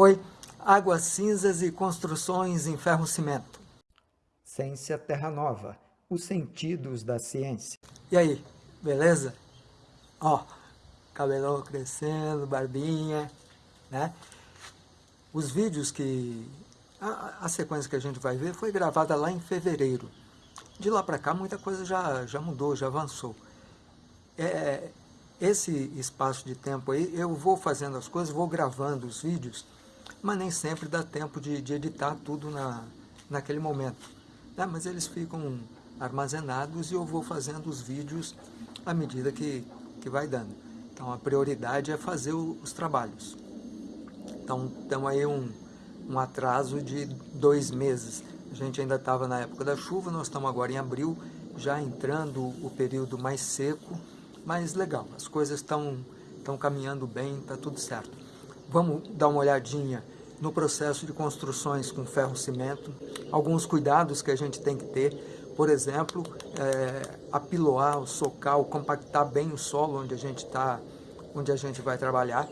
Oi, Águas Cinzas e Construções em Ferro-Cimento. Ciência Terra Nova, os sentidos da ciência. E aí, beleza? Ó, cabelão crescendo, barbinha, né? Os vídeos que... A, a sequência que a gente vai ver foi gravada lá em fevereiro. De lá para cá muita coisa já, já mudou, já avançou. É, esse espaço de tempo aí, eu vou fazendo as coisas, vou gravando os vídeos, mas nem sempre dá tempo de, de editar tudo na, naquele momento. Né? Mas eles ficam armazenados e eu vou fazendo os vídeos à medida que, que vai dando. Então a prioridade é fazer o, os trabalhos. Então temos aí um, um atraso de dois meses. A gente ainda estava na época da chuva, nós estamos agora em abril, já entrando o período mais seco, mas legal, as coisas estão caminhando bem, está tudo certo. Vamos dar uma olhadinha no processo de construções com ferro-cimento, alguns cuidados que a gente tem que ter, por exemplo, é, apiloar, socar, compactar bem o solo onde a gente está, onde a gente vai trabalhar,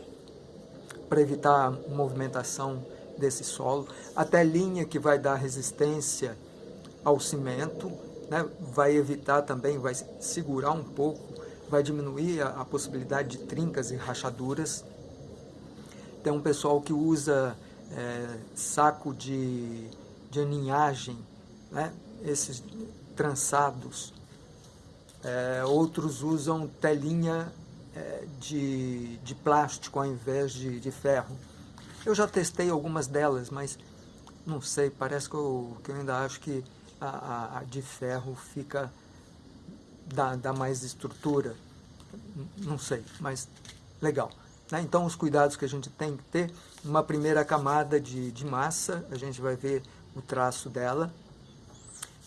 para evitar movimentação desse solo, até linha que vai dar resistência ao cimento, né, vai evitar também, vai segurar um pouco vai diminuir a, a possibilidade de trincas e rachaduras. Tem um pessoal que usa é, saco de, de aninhagem, né? esses trançados. É, outros usam telinha é, de, de plástico ao invés de, de ferro. Eu já testei algumas delas, mas não sei, parece que eu, que eu ainda acho que a, a, a de ferro fica dá, dá mais estrutura, não sei, mas legal. Né? Então os cuidados que a gente tem que ter, uma primeira camada de, de massa, a gente vai ver o traço dela,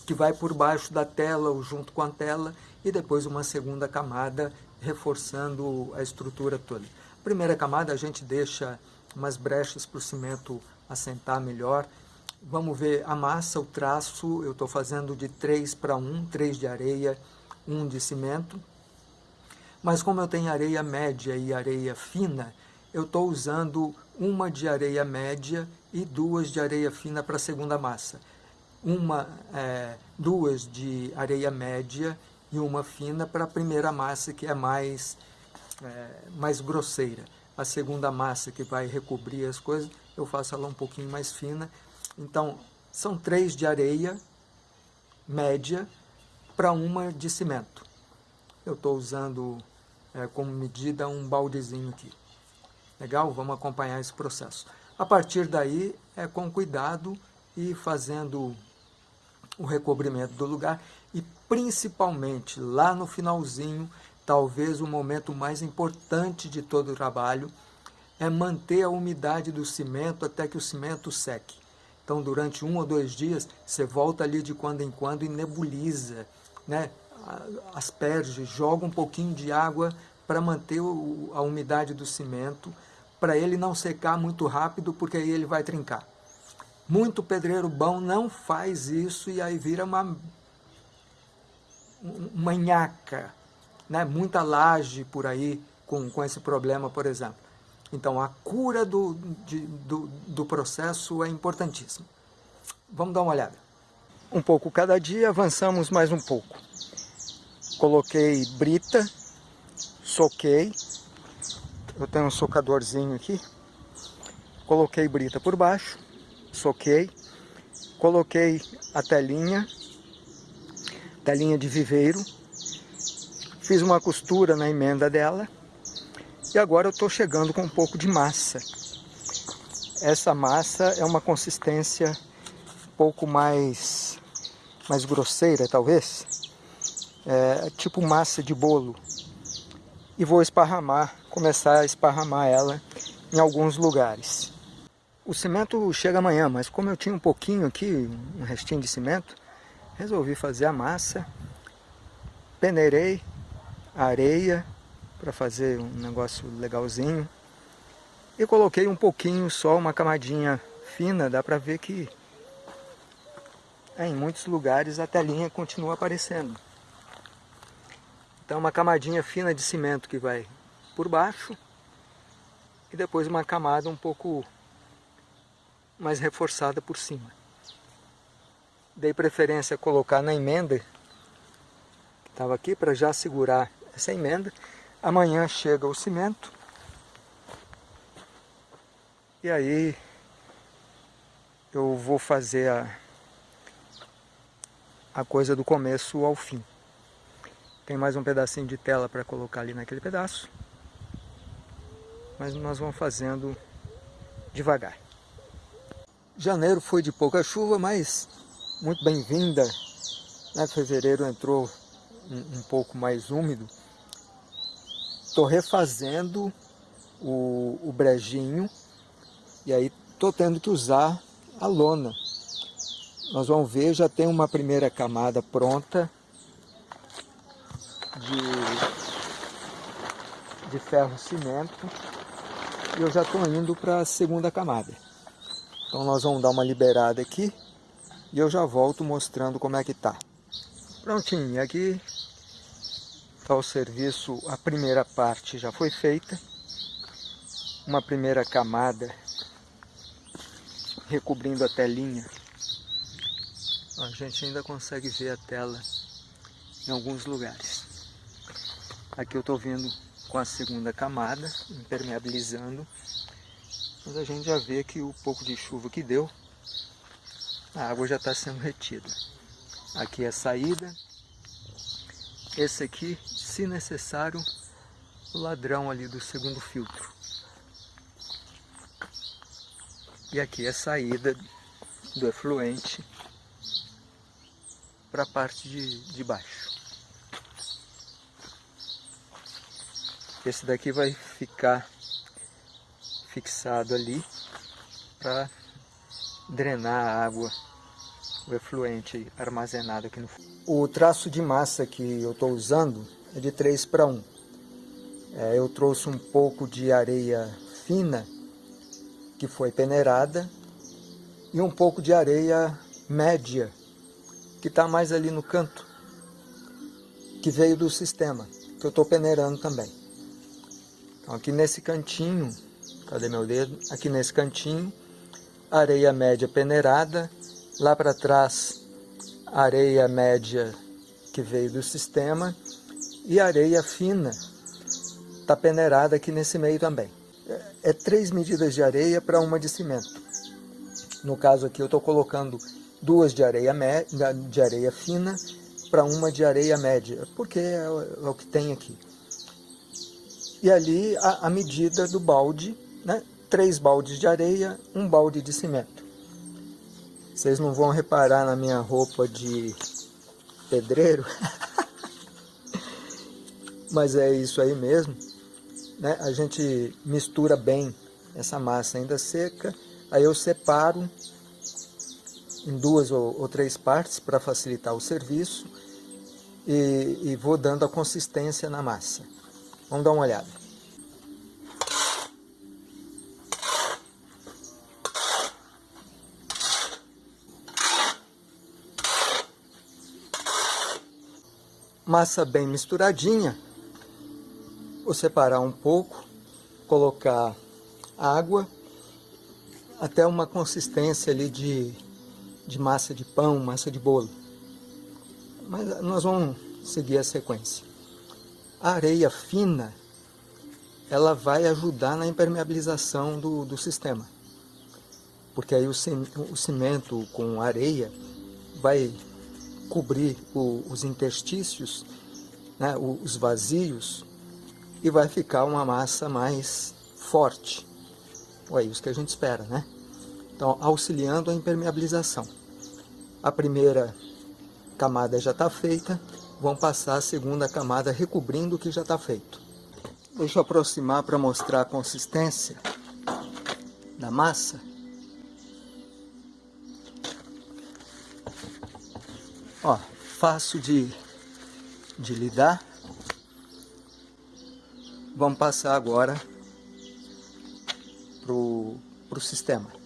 que vai por baixo da tela ou junto com a tela, e depois uma segunda camada reforçando a estrutura toda. Primeira camada a gente deixa umas brechas para o cimento assentar melhor. Vamos ver a massa, o traço, eu estou fazendo de 3 para 1, 3 de areia, um de cimento. Mas como eu tenho areia média e areia fina, eu estou usando uma de areia média e duas de areia fina para a segunda massa. Uma, é, duas de areia média e uma fina para a primeira massa, que é mais, é, mais grosseira. A segunda massa, que vai recobrir as coisas, eu faço ela um pouquinho mais fina. Então, são três de areia média para uma de cimento. Eu estou usando é, como medida um baldezinho aqui. Legal? Vamos acompanhar esse processo. A partir daí, é com cuidado e fazendo o recobrimento do lugar e principalmente lá no finalzinho, talvez o momento mais importante de todo o trabalho, é manter a umidade do cimento até que o cimento seque. Então, durante um ou dois dias, você volta ali de quando em quando e nebuliza, né? Asperge, joga um pouquinho de água para manter o, a umidade do cimento, para ele não secar muito rápido, porque aí ele vai trincar. Muito pedreiro bom não faz isso e aí vira uma manhaca, né? muita laje por aí com, com esse problema, por exemplo. Então, a cura do, de, do, do processo é importantíssima. Vamos dar uma olhada. Um pouco cada dia, avançamos mais um pouco. Coloquei brita, soquei. Eu tenho um socadorzinho aqui. Coloquei brita por baixo, soquei. Coloquei a telinha, telinha de viveiro. Fiz uma costura na emenda dela. E agora eu estou chegando com um pouco de massa. Essa massa é uma consistência um pouco mais, mais grosseira, talvez é, tipo massa de bolo. E vou esparramar, começar a esparramar ela em alguns lugares. O cimento chega amanhã, mas como eu tinha um pouquinho aqui, um restinho de cimento, resolvi fazer a massa, peneirei a areia para fazer um negócio legalzinho e coloquei um pouquinho só, uma camadinha fina, dá para ver que é, em muitos lugares a telinha continua aparecendo. Então uma camadinha fina de cimento que vai por baixo e depois uma camada um pouco mas reforçada por cima. Dei preferência a colocar na emenda, que estava aqui, para já segurar essa emenda. Amanhã chega o cimento. E aí eu vou fazer a, a coisa do começo ao fim. Tem mais um pedacinho de tela para colocar ali naquele pedaço. Mas nós vamos fazendo devagar. Janeiro foi de pouca chuva, mas muito bem-vinda. Né? Fevereiro entrou um, um, pouco mais úmido. Estou refazendo o, o brejinho e aí estou tendo que usar a lona. Nós vamos ver, já tem uma primeira camada pronta de, de ferro cimento e eu já estou indo para a segunda camada. Então nós vamos dar uma liberada aqui e eu já volto mostrando como é que tá. Prontinho, aqui está o serviço, a primeira parte já foi feita. Uma primeira camada recobrindo a telinha. A gente ainda consegue ver a tela em alguns lugares. Aqui eu estou vindo com a segunda camada, impermeabilizando. Mas a gente já vê que o pouco de chuva que deu, a água já está sendo retida. Aqui é a saída. Esse aqui, se necessário, o ladrão ali do segundo filtro. E aqui é a saída do efluente para a parte de, de baixo. Esse daqui vai ficar fixado ali para drenar a água, o efluente armazenado aqui no fundo. O traço de massa que eu estou usando é de 3 para 1. É, eu trouxe um pouco de areia fina, que foi peneirada, e um pouco de areia média, que está mais ali no canto, que veio do sistema, que eu estou peneirando também. Aqui nesse cantinho, cadê meu dedo? Aqui nesse cantinho, areia média peneirada, lá para trás areia média que veio do sistema e areia fina está peneirada aqui nesse meio também. É, é três medidas de areia para uma de cimento. No caso aqui eu estou colocando duas de areia, de areia fina para uma de areia média, porque é, é o que tem aqui e ali a, a medida do balde, né? três baldes de areia, um balde de cimento. Vocês não vão reparar na minha roupa de pedreiro, mas é isso aí mesmo. Né? A gente mistura bem essa massa ainda seca, aí eu separo em duas ou, ou três partes para facilitar o serviço e, e vou dando a consistência na massa. Vamos dar uma olhada. Massa bem misturadinha. Vou separar um pouco, colocar água até uma consistência ali de, de massa de pão, massa de bolo. Mas nós vamos seguir a sequência. A areia fina, ela vai ajudar na impermeabilização do, do sistema. Porque aí o, cimento com areia vai cobrir o, os interstícios, né, os vazios, e vai ficar uma massa mais forte. É isso que a gente espera, né? Então, auxiliando a impermeabilização. A primeira camada já está feita, vão passar a segunda camada recobrindo o que já está feito. Deixa eu aproximar para mostrar a consistência da massa. Ó, fácil de, de lidar. Vamos passar agora pro, pro sistema.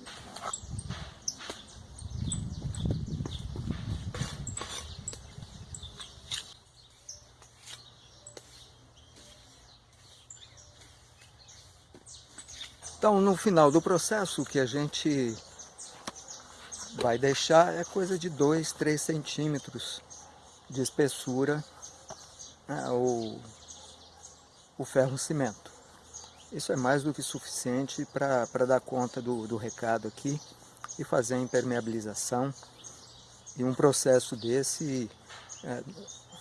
Então, no final do processo, o que a gente vai deixar é coisa de 2, 3 centímetros de espessura né, o, o ferro cimento. Isso é mais do que suficiente para dar conta do, do recado aqui e fazer a impermeabilização. E um processo desse é,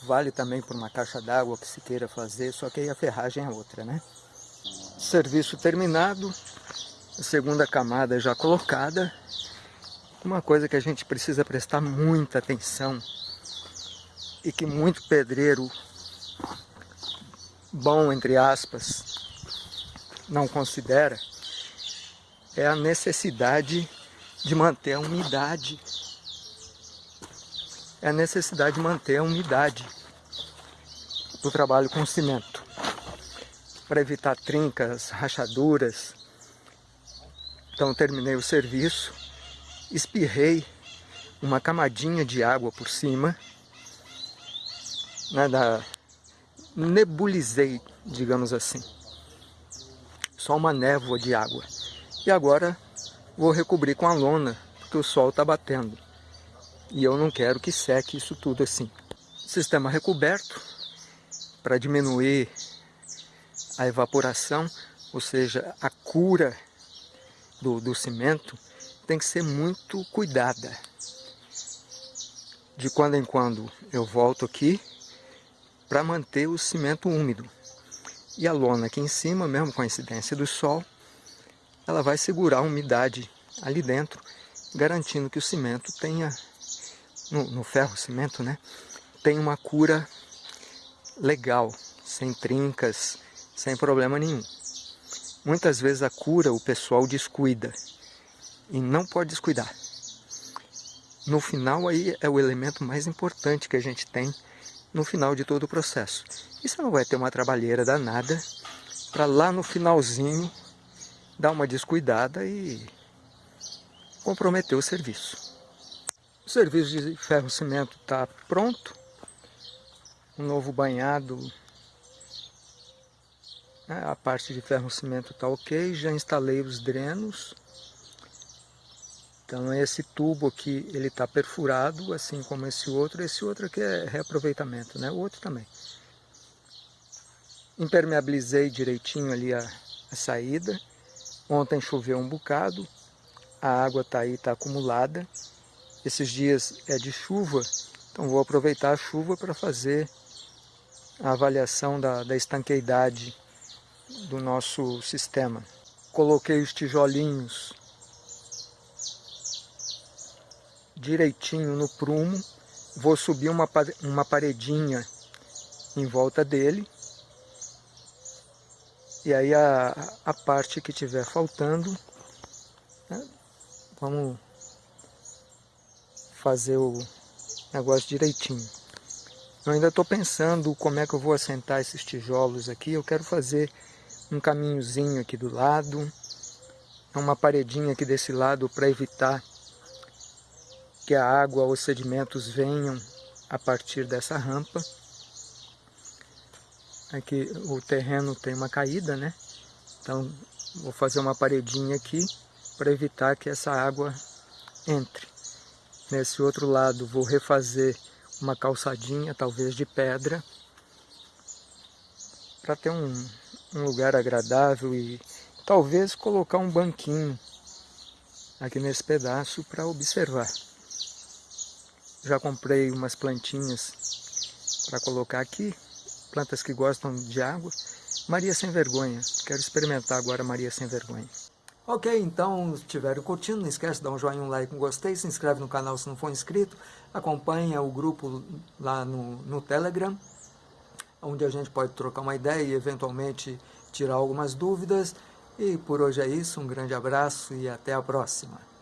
vale também por uma caixa d'água que se queira fazer, só que aí a ferragem é outra, né? Serviço terminado, a segunda camada já colocada. Uma coisa que a gente precisa prestar muita atenção e que muito pedreiro bom, entre aspas, não considera é a necessidade de manter a umidade. É a necessidade de manter a umidade do trabalho com cimento. Para evitar trincas, rachaduras. Então terminei o serviço, espirrei uma camadinha de água por cima, né, da, nebulizei, digamos assim só uma névoa de água. E agora vou recobrir com a lona, porque o sol está batendo. E eu não quero que seque isso tudo assim. Sistema recoberto, para diminuir a evaporação, ou seja, a cura do, do cimento, tem que ser muito cuidada. De quando em quando eu volto aqui para manter o cimento úmido. E a lona aqui em cima, mesmo com a incidência do sol, ela vai segurar a umidade ali dentro, garantindo que o cimento tenha, no, no ferro cimento, né, tem uma cura legal, sem trincas, sem problema nenhum. Muitas vezes a cura o pessoal descuida e não pode descuidar. No final aí é o elemento mais importante que a gente tem no final de todo o processo. E você não vai ter uma trabalheira danada para lá no finalzinho dar uma descuidada e comprometer o serviço. O serviço de ferro-cimento está pronto. O novo banhado, a parte de ferro-cimento está ok. Já instalei os drenos. Então esse tubo aqui ele está perfurado, assim como esse outro. Esse outro aqui é reaproveitamento, né? O outro também. Impermeabilizei direitinho ali a, a saída. Ontem choveu um bocado, a água está aí, está acumulada. Esses dias é de chuva, então vou aproveitar a chuva para fazer a avaliação da, da estanqueidade do nosso sistema. Coloquei os tijolinhos direitinho no prumo, vou subir uma, uma paredinha em volta dele, e aí a, a parte que tiver faltando, né, vamos fazer o negócio direitinho. Eu ainda estou pensando como é que eu vou assentar esses tijolos aqui, eu quero fazer um caminhozinho aqui do lado, uma paredinha aqui desse lado para evitar que a água ou os sedimentos venham a partir dessa rampa. Aqui o terreno tem uma caída, né? Então vou fazer uma paredinha aqui para evitar que essa água entre. Nesse outro lado vou refazer uma calçadinha, talvez de pedra, para ter um, um lugar agradável e talvez colocar um banquinho aqui nesse pedaço para observar. Já comprei umas plantinhas para colocar aqui, plantas que gostam de água. Maria Sem Vergonha, quero experimentar agora Maria Sem Vergonha. Ok, então, se estiverem curtindo, não esquece de dar um joinha, um like, um gostei, se inscreve no canal se não for inscrito, acompanha o grupo lá no, no Telegram, onde a gente pode trocar uma ideia e eventualmente tirar algumas dúvidas. E por hoje é isso, um grande abraço e até a próxima.